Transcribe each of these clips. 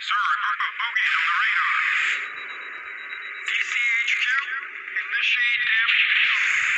Sir, a group of bogeys on the radar. DCHQ, initiate damage control.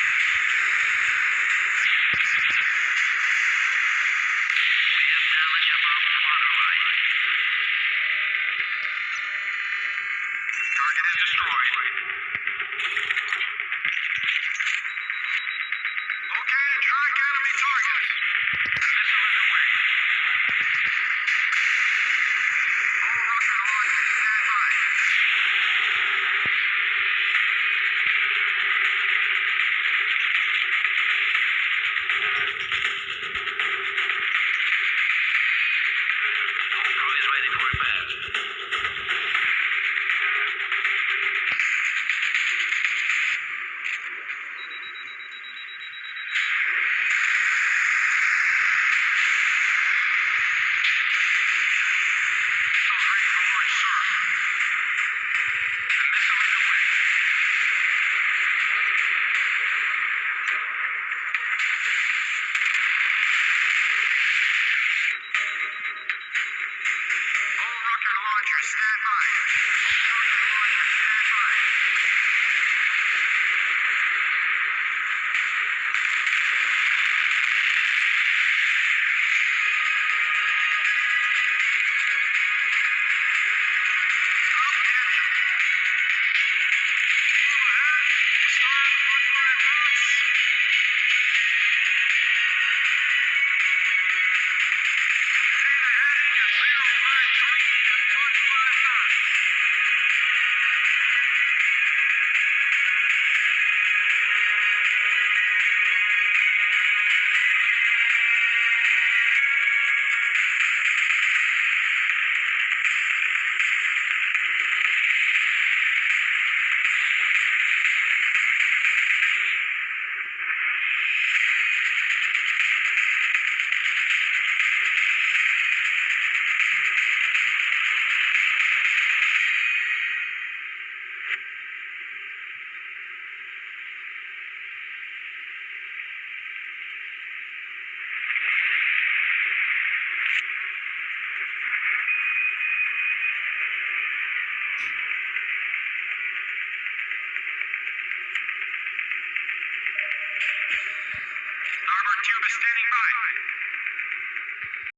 Standing by.